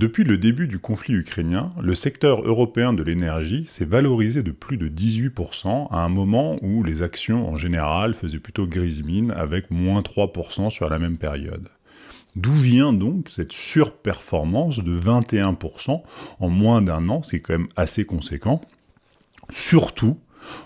Depuis le début du conflit ukrainien, le secteur européen de l'énergie s'est valorisé de plus de 18% à un moment où les actions en général faisaient plutôt grise mine avec moins 3% sur la même période. D'où vient donc cette surperformance de 21% en moins d'un an, c'est quand même assez conséquent, surtout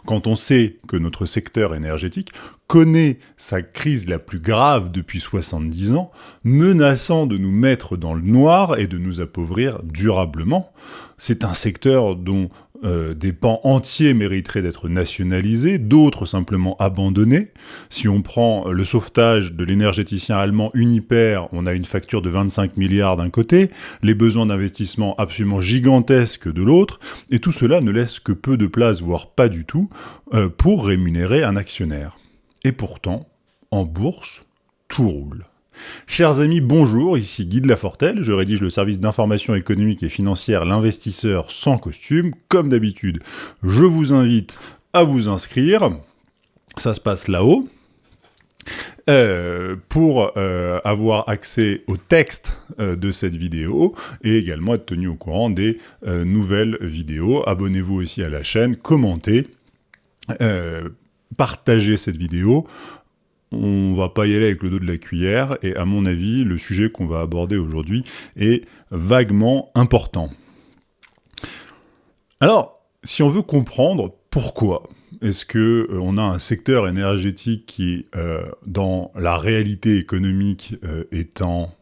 quand on sait que notre secteur énergétique connaît sa crise la plus grave depuis 70 ans, menaçant de nous mettre dans le noir et de nous appauvrir durablement. C'est un secteur dont euh, des pans entiers mériteraient d'être nationalisés, d'autres simplement abandonnés. Si on prend le sauvetage de l'énergéticien allemand Uniper, on a une facture de 25 milliards d'un côté, les besoins d'investissement absolument gigantesques de l'autre, et tout cela ne laisse que peu de place, voire pas du tout, euh, pour rémunérer un actionnaire. Et pourtant, en bourse, tout roule. Chers amis, bonjour, ici Guy de Lafortelle, je rédige le service d'information économique et financière L'investisseur sans costume. Comme d'habitude, je vous invite à vous inscrire, ça se passe là-haut. Euh, pour euh, avoir accès au texte euh, de cette vidéo et également être tenu au courant des nouvelles vidéos. Abonnez-vous aussi à la chaîne, commentez, partagez cette vidéo, on va pas y aller avec le dos de la cuillère, et à mon avis, le sujet qu'on va aborder aujourd'hui est vaguement important. Alors, si on veut comprendre pourquoi est-ce que euh, on a un secteur énergétique qui, euh, dans la réalité économique, euh, est en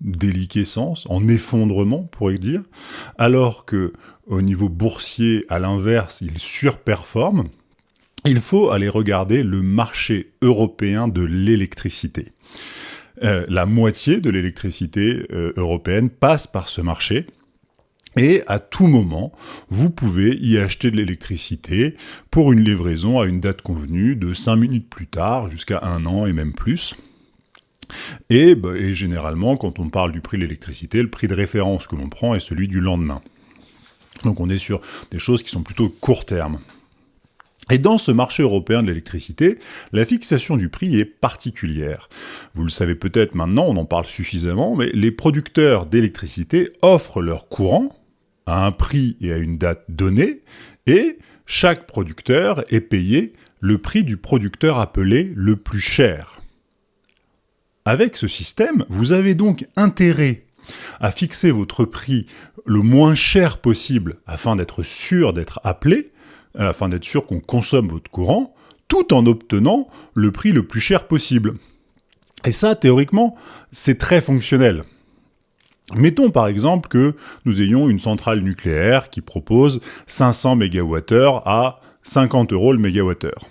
déliquescence, en effondrement, pourrait dire, alors que au niveau boursier, à l'inverse, il surperforme, il faut aller regarder le marché européen de l'électricité. Euh, la moitié de l'électricité euh, européenne passe par ce marché. Et à tout moment, vous pouvez y acheter de l'électricité pour une livraison à une date convenue de 5 minutes plus tard, jusqu'à un an et même plus. Bah, et généralement, quand on parle du prix de l'électricité, le prix de référence que l'on prend est celui du lendemain. Donc on est sur des choses qui sont plutôt court terme. Et dans ce marché européen de l'électricité, la fixation du prix est particulière. Vous le savez peut-être maintenant, on en parle suffisamment, mais les producteurs d'électricité offrent leur courant à un prix et à une date donnée, et chaque producteur est payé le prix du producteur appelé le plus cher. Avec ce système, vous avez donc intérêt à fixer votre prix le moins cher possible afin d'être sûr d'être appelé, afin d'être sûr qu'on consomme votre courant, tout en obtenant le prix le plus cher possible. Et ça, théoriquement, c'est très fonctionnel. Mettons par exemple que nous ayons une centrale nucléaire qui propose 500 MWh à 50 euros le mégawattheure.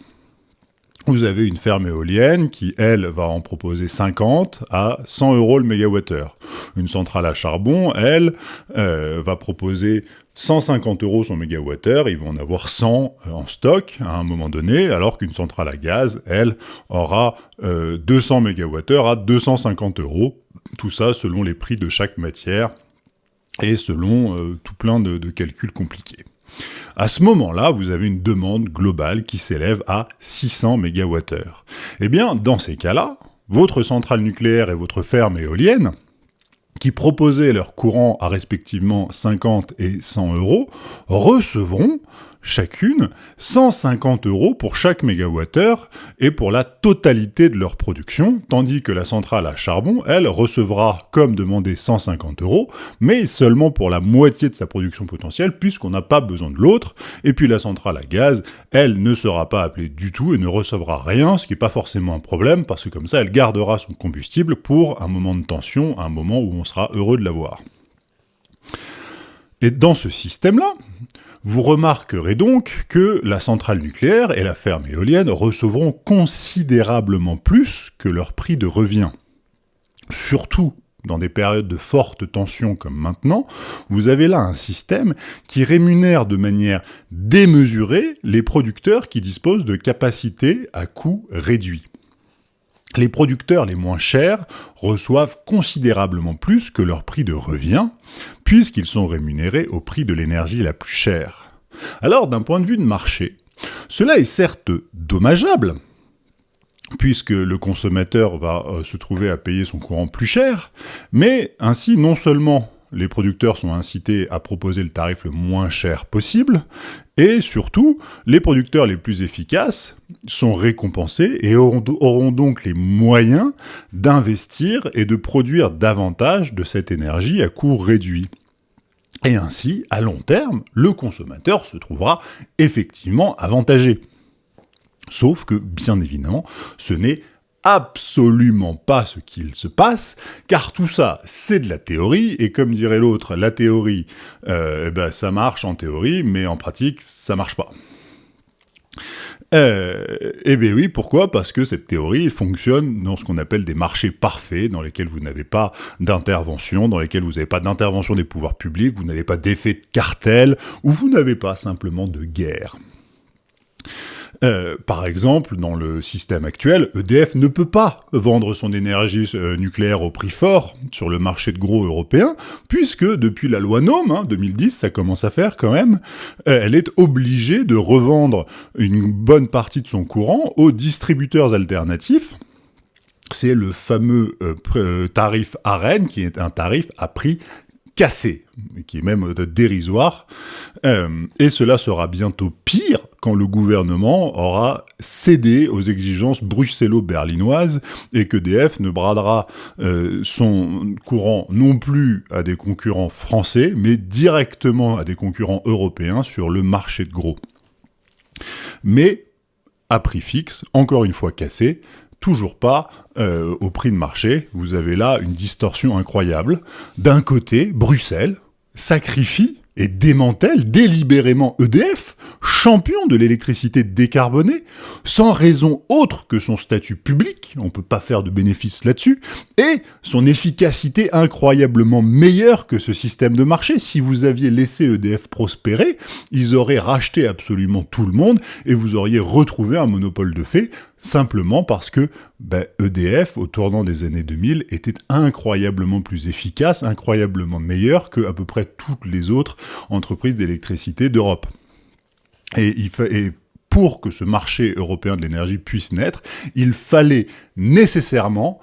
Vous avez une ferme éolienne qui, elle, va en proposer 50 à 100 euros le mégawattheure. Une centrale à charbon, elle, euh, va proposer 150 euros son mégawattheure, ils vont en avoir 100 euh, en stock à un moment donné, alors qu'une centrale à gaz, elle, aura 200 euh, mégawattheures à 250 euros. Tout ça selon les prix de chaque matière et selon euh, tout plein de, calculs compliqués. À ce moment-là, vous avez une demande globale qui s'élève à 600 MWh. Eh bien, dans ces cas-là, votre centrale nucléaire et votre ferme éolienne qui proposaient leur courant à respectivement 50 et 100 euros, recevront chacune 150 euros pour chaque mégawattheure et pour la totalité de leur production, tandis que la centrale à charbon, elle, recevra, comme demandé, 150 euros, mais seulement pour la moitié de sa production potentielle, puisqu'on n'a pas besoin de l'autre, et puis la centrale à gaz, elle ne sera pas appelée du tout et ne recevra rien, ce qui n'est pas forcément un problème, parce que comme ça, elle gardera son combustible pour un moment de tension, un moment où on sera heureux de l'avoir. Et dans ce système-là, vous remarquerez donc que la centrale nucléaire et la ferme éolienne recevront considérablement plus que leur prix de revient. Surtout dans des périodes de forte tension comme maintenant, vous avez là un système qui rémunère de manière démesurée les producteurs qui disposent de capacités à coût réduit les producteurs les moins chers reçoivent considérablement plus que leur prix de revient, puisqu'ils sont rémunérés au prix de l'énergie la plus chère. Alors, d'un point de vue de marché, cela est certes dommageable, puisque le consommateur va euh, se trouver à payer son courant plus cher, mais ainsi non seulement les producteurs sont incités à proposer le tarif le moins cher possible, et surtout, les producteurs les plus efficaces sont récompensés et auront, donc les moyens d'investir et de produire davantage de cette énergie à coût réduit. Et ainsi, à long terme, le consommateur se trouvera effectivement avantagé. Sauf que, bien évidemment, ce n'est absolument pas ce qu'il se passe, car tout ça, c'est de la théorie, et comme dirait l'autre, la théorie, euh, eh ben, ça marche en théorie, mais en pratique, ça marche pas. Euh, eh bien oui, pourquoi? Parce que cette théorie fonctionne dans ce qu'on appelle des marchés parfaits, dans lesquels vous n'avez pas d'intervention, dans lesquels vous n'avez pas d'intervention des pouvoirs publics, vous n'avez pas d'effet de cartel, ou vous n'avez pas simplement de guerre. Euh, par exemple, dans le système actuel, EDF ne peut pas vendre son énergie euh, nucléaire au prix fort sur le marché de gros européen, puisque depuis la loi NOM, hein, 2010, ça commence à faire quand même, euh, elle est obligée de revendre une bonne partie de son courant aux distributeurs alternatifs, c'est le fameux tarif AREN, qui est un tarif à prix cassé, qui est même dérisoire, et cela sera bientôt pire quand le gouvernement aura cédé aux exigences bruxello-berlinoises et que DF ne bradera euh, son courant non plus à des concurrents français, mais directement à des concurrents européens sur le marché de gros. Mais à prix fixe, encore une fois cassé, toujours pas euh, au prix de marché. Vous avez là une distorsion incroyable. D'un côté, Bruxelles sacrifie et démantèle délibérément EDF, champion de l'électricité décarbonée, sans raison autre que son statut public, on peut pas faire de bénéfice là-dessus, et son efficacité incroyablement meilleure que ce système de marché. Si vous aviez laissé EDF prospérer, ils auraient racheté absolument tout le monde, et vous auriez retrouvé un monopole de fait, simplement parce que EDF, ben, au tournant des années 2000, était incroyablement plus efficace, incroyablement meilleur que à peu près toutes les autres entreprises d'électricité d'Europe. Et pour que ce marché européen de l'énergie puisse naître, il fallait nécessairement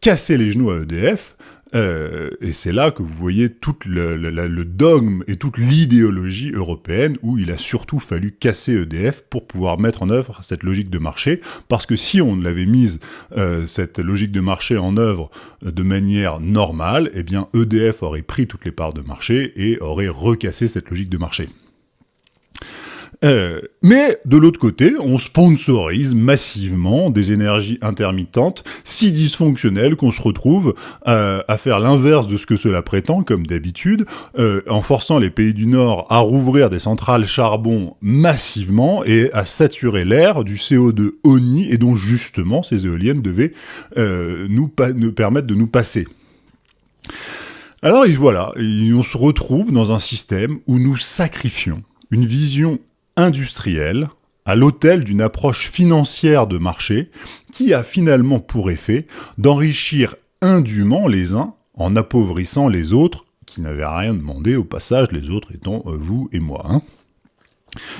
casser les genoux à EDF, euh, et c'est là que vous voyez tout le, dogme et toute l'idéologie européenne où il a surtout fallu casser EDF pour pouvoir mettre en œuvre cette logique de marché, parce que si on l'avait mise, euh, cette logique de marché en œuvre de manière normale, eh bien EDF aurait pris toutes les parts de marché et aurait recassé cette logique de marché. Euh, mais de l'autre côté, on sponsorise massivement des énergies intermittentes si dysfonctionnelles qu'on se retrouve euh, à faire l'inverse de ce que cela prétend, comme d'habitude, euh, en forçant les pays du Nord à rouvrir des centrales charbon massivement et à saturer l'air du CO2 ONI et dont justement ces éoliennes devaient nous, nous permettre de nous passer. Alors voilà, on se retrouve dans un système où nous sacrifions une vision industriel à l'autel d'une approche financière de marché qui a finalement pour effet d'enrichir indûment les uns en appauvrissant les autres qui n'avaient rien demandé au passage, les autres étant euh, vous et moi. Hein.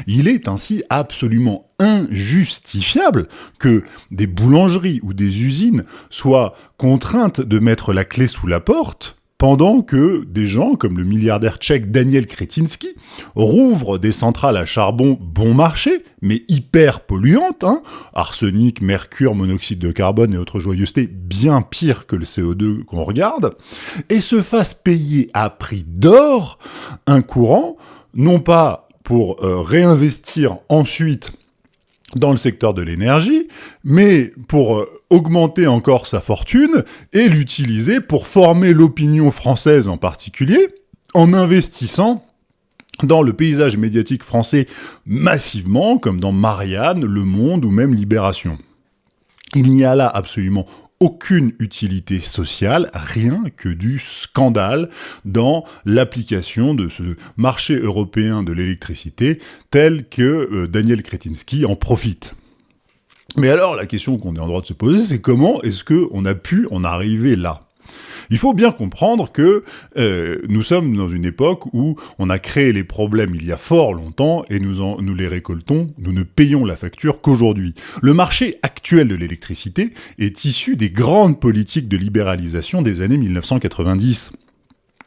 Il est ainsi absolument injustifiable que des boulangeries ou des usines soient contraintes de mettre la clé sous la porte pendant que des gens comme le milliardaire tchèque Daniel Kretinsky rouvrent des centrales à charbon bon marché, mais hyper polluantes, hein, arsenic, mercure, monoxyde de carbone et autres joyeusetés bien pire que le CO2 qu'on regarde, et se fassent payer à prix d'or un courant, non pas pour euh, réinvestir ensuite dans le secteur de l'énergie, mais pour euh, augmenter encore sa fortune et l'utiliser pour former l'opinion française en particulier, en investissant dans le paysage médiatique français massivement, comme dans Marianne, Le Monde ou même Libération. Il n'y a là absolument aucune utilité sociale, rien que du scandale dans l'application de ce marché européen de l'électricité tel que euh, Daniel Kretinsky en profite. Mais alors, la question qu'on est en droit de se poser, c'est comment est-ce qu'on a pu en arriver là? Il faut bien comprendre que euh, nous sommes dans une époque où on a créé les problèmes il y a fort longtemps et nous, en, nous les récoltons, nous ne payons la facture qu'aujourd'hui. Le marché actuel de l'électricité est issu des grandes politiques de libéralisation des années 1990.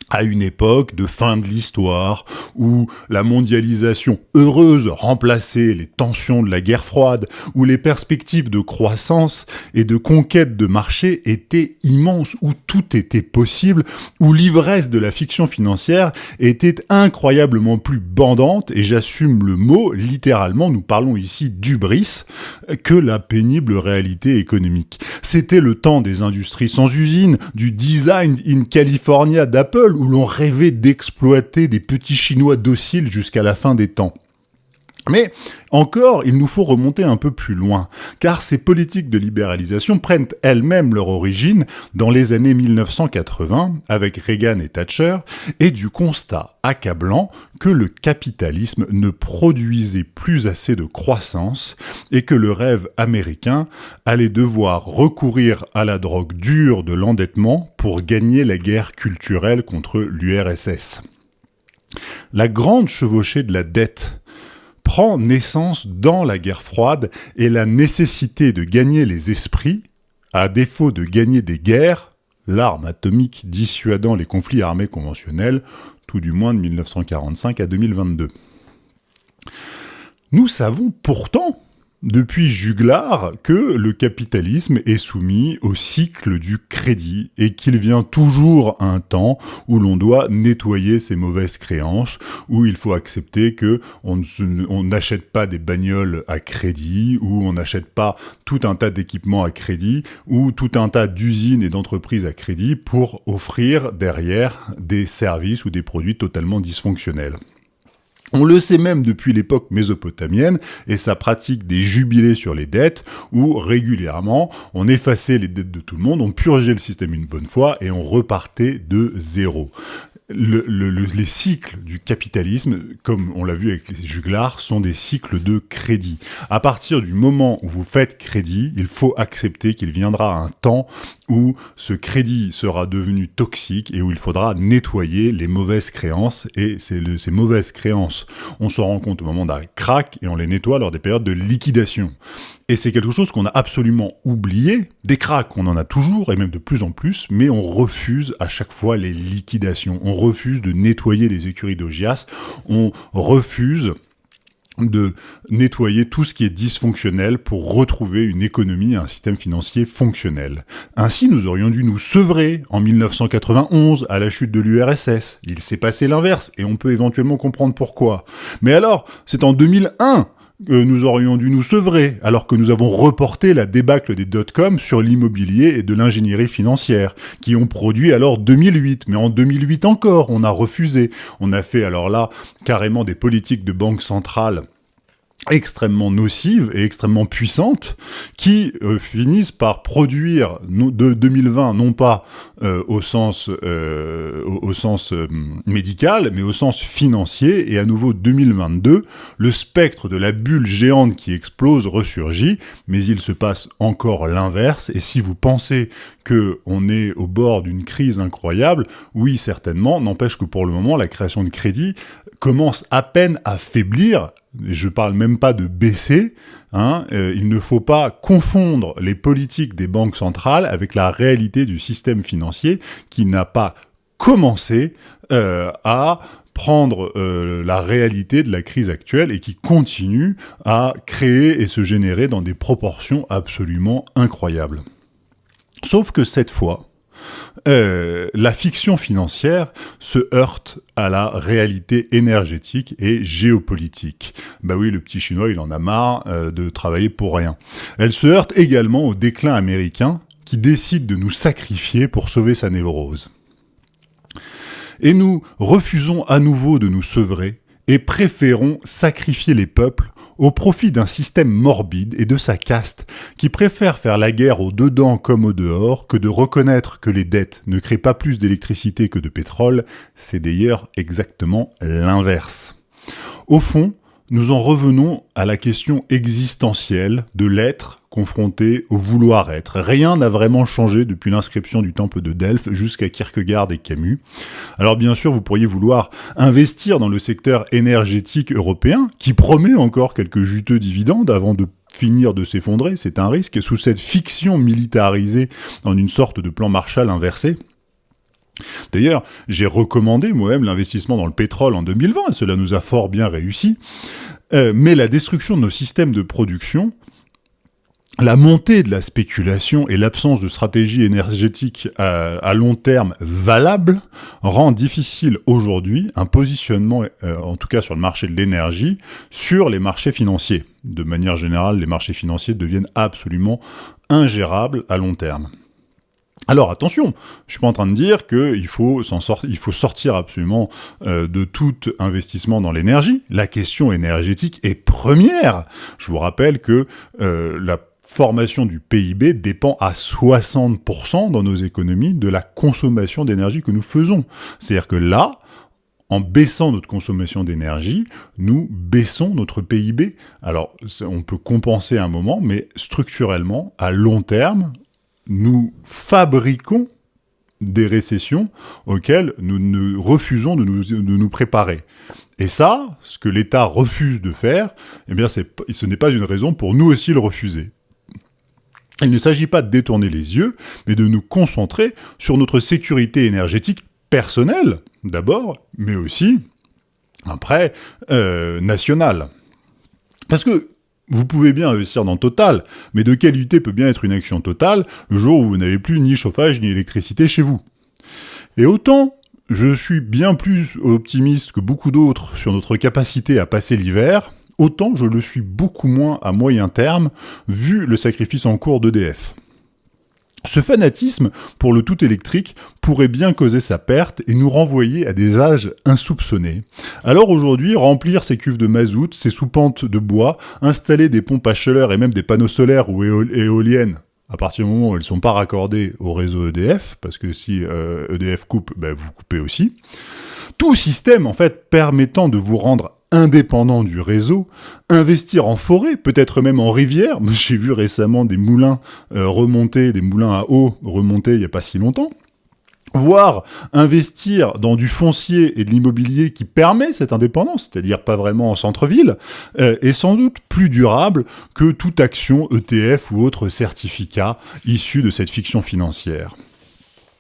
À une époque de fin de l'histoire, où la mondialisation heureuse remplaçait les tensions de la guerre froide, où les perspectives de croissance et de conquête de marché étaient immenses, où tout était possible, où l'ivresse de la fiction financière était incroyablement plus bandante, et j'assume le mot, littéralement, nous parlons ici d'ubris, que la pénible réalité économique. C'était le temps des industries sans usine, du design in California d'Apple, où l'on rêvait d'exploiter des petits Chinois dociles jusqu'à la fin des temps. Mais encore, il nous faut remonter un peu plus loin, car ces politiques de libéralisation prennent elles-mêmes leur origine dans les années 1980, avec Reagan et Thatcher, et du constat accablant que le capitalisme ne produisait plus assez de croissance et que le rêve américain allait devoir recourir à la drogue dure de l'endettement pour gagner la guerre culturelle contre l'URSS. La grande chevauchée de la dette prend naissance dans la guerre froide et la nécessité de gagner les esprits, à défaut de gagner des guerres, l'arme atomique dissuadant les conflits armés conventionnels, tout du moins de 1945 à 2022. Nous savons pourtant depuis Juglar que le capitalisme est soumis au cycle du crédit et qu'il vient toujours un temps où l'on doit nettoyer ses mauvaises créances, où il faut accepter que on n'achète pas des bagnoles à crédit, où on n'achète pas tout un tas d'équipements à crédit, ou tout un tas d'usines et d'entreprises à crédit pour offrir derrière des services ou des produits totalement dysfonctionnels. On le sait même depuis l'époque mésopotamienne et sa pratique des jubilés sur les dettes où régulièrement on effaçait les dettes de tout le monde, on purgeait le système une bonne fois et on repartait de zéro les cycles du capitalisme, comme on l'a vu avec les juglars, sont des cycles de crédit. À partir du moment où vous faites crédit, il faut accepter qu'il viendra un temps où ce crédit sera devenu toxique et où il faudra nettoyer les mauvaises créances. Et ces mauvaises créances, on se rend compte au moment d'un crack et on les nettoie lors des périodes de liquidation. Et c'est quelque chose qu'on a absolument oublié. Des cracks, on en a toujours, et même de plus en plus, mais on refuse à chaque fois les liquidations. On refuse de nettoyer les écuries d'Ogias. On refuse de nettoyer tout ce qui est dysfonctionnel pour retrouver une économie et un système financier fonctionnel. Ainsi, nous aurions dû nous sevrer en 1991 à la chute de l'URSS. Il s'est passé l'inverse, et on peut éventuellement comprendre pourquoi. Mais alors, c'est en 2001 nous aurions dû nous sevrer, alors que nous avons reporté la débâcle des dot-com sur l'immobilier et de l'ingénierie financière, qui ont produit alors 2008. Mais en 2008 encore, on a refusé. On a fait alors là carrément des politiques de banque centrale extrêmement nocives et extrêmement puissantes qui euh, finissent par produire de 2020 non pas euh, au sens euh, au, sens médical mais au sens financier et à nouveau 2022 le spectre de la bulle géante qui explose ressurgit mais il se passe encore l'inverse et si vous pensez que on est au bord d'une crise incroyable oui certainement n'empêche que pour le moment la création de crédit commence à peine à faiblir je parle même pas de baisser, hein, euh, il ne faut pas confondre les politiques des banques centrales avec la réalité du système financier qui n'a pas commencé euh, à prendre euh, la réalité de la crise actuelle et qui continue à créer et se générer dans des proportions absolument incroyables. Sauf que cette fois, euh, la fiction financière se heurte à la réalité énergétique et géopolitique. Bah oui, le petit chinois, il en a marre euh, de travailler pour rien. Elle se heurte également au déclin américain qui décide de nous sacrifier pour sauver sa névrose. Et nous refusons à nouveau de nous sevrer et préférons sacrifier les peuples au profit d'un système morbide et de sa caste qui préfère faire la guerre au dedans comme au dehors que de reconnaître que les dettes ne créent pas plus d'électricité que de pétrole, c'est d'ailleurs exactement l'inverse. Au fond, nous en revenons à la question existentielle de l'être confronté au vouloir être. Rien n'a vraiment changé depuis l'inscription du temple de Delphes jusqu'à Kierkegaard et Camus. Alors bien sûr, vous pourriez vouloir investir dans le secteur énergétique européen, qui promet encore quelques juteux dividendes avant de finir de s'effondrer, c'est un risque, sous cette fiction militarisée en une sorte de plan Marshall inversé. D'ailleurs, j'ai recommandé moi-même l'investissement dans le pétrole en 2020, et cela nous a fort bien réussi. Euh, mais la destruction de nos systèmes de production, la montée de la spéculation et l'absence de stratégie énergétique à, long terme valable rend difficile aujourd'hui un positionnement, euh, en tout cas sur le marché de l'énergie, sur les marchés financiers. De manière générale, les marchés financiers deviennent absolument ingérables à long terme. Alors attention, je suis pas en train de dire qu'il faut, il faut sortir absolument euh, de tout investissement dans l'énergie. La question énergétique est première. Je vous rappelle que euh, la formation du PIB dépend à 60% dans nos économies de la consommation d'énergie que nous faisons. C'est-à-dire que là, en baissant notre consommation d'énergie, nous baissons notre PIB. Alors, on peut compenser un moment, mais structurellement, à long terme, nous fabriquons des récessions auxquelles nous, refusons de nous, préparer. Et ça, ce que l'État refuse de faire, eh bien, ce n'est pas une raison pour nous aussi le refuser. Il ne s'agit pas de détourner les yeux, mais de nous concentrer sur notre sécurité énergétique personnelle, d'abord, mais aussi, après, euh, nationale. Parce que vous pouvez bien investir dans Total, mais de quelle peut bien être une action Total le jour où vous n'avez plus ni chauffage ni électricité chez vous Et autant je suis bien plus optimiste que beaucoup d'autres sur notre capacité à passer l'hiver, autant je le suis beaucoup moins à moyen terme, vu le sacrifice en cours d'EDF. Ce fanatisme pour le tout électrique pourrait bien causer sa perte et nous renvoyer à des âges insoupçonnés. Alors aujourd'hui, remplir ces cuves de mazout, ces soupentes de bois, installer des pompes à chaleur et même des panneaux solaires ou éoliennes à partir du moment où elles ne sont pas raccordées au réseau EDF, parce que si EDF e coupe, ben, vous coupez aussi. Tout système, en fait, permettant de vous rendre indépendant du réseau, investir en forêt, peut-être même en rivière. J'ai vu récemment des moulins euh, remonter, des moulins à eau remonter il n'y a pas si longtemps voire investir dans du foncier et de l'immobilier qui permet cette indépendance, c'est-à-dire pas vraiment en centre-ville, euh, est sans doute plus durable que toute action ETF ou autre certificat issu de cette fiction financière.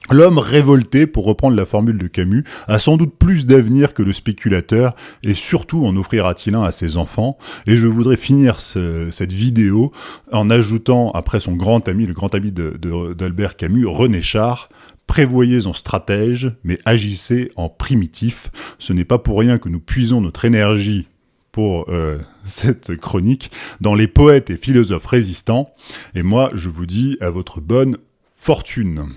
L'homme révolté, pour reprendre la formule de Camus, a sans doute plus d'avenir que le spéculateur, et surtout en offrira-t-il un à ses enfants. Et je voudrais finir cette vidéo en ajoutant, après son grand ami, le grand ami d'Albert Camus, René Char, Prévoyez en stratège, mais agissez en primitif. Ce n'est pas pour rien que nous puisons notre énergie pour euh, cette chronique dans les poètes et philosophes résistants. Et moi, je vous dis à votre bonne fortune.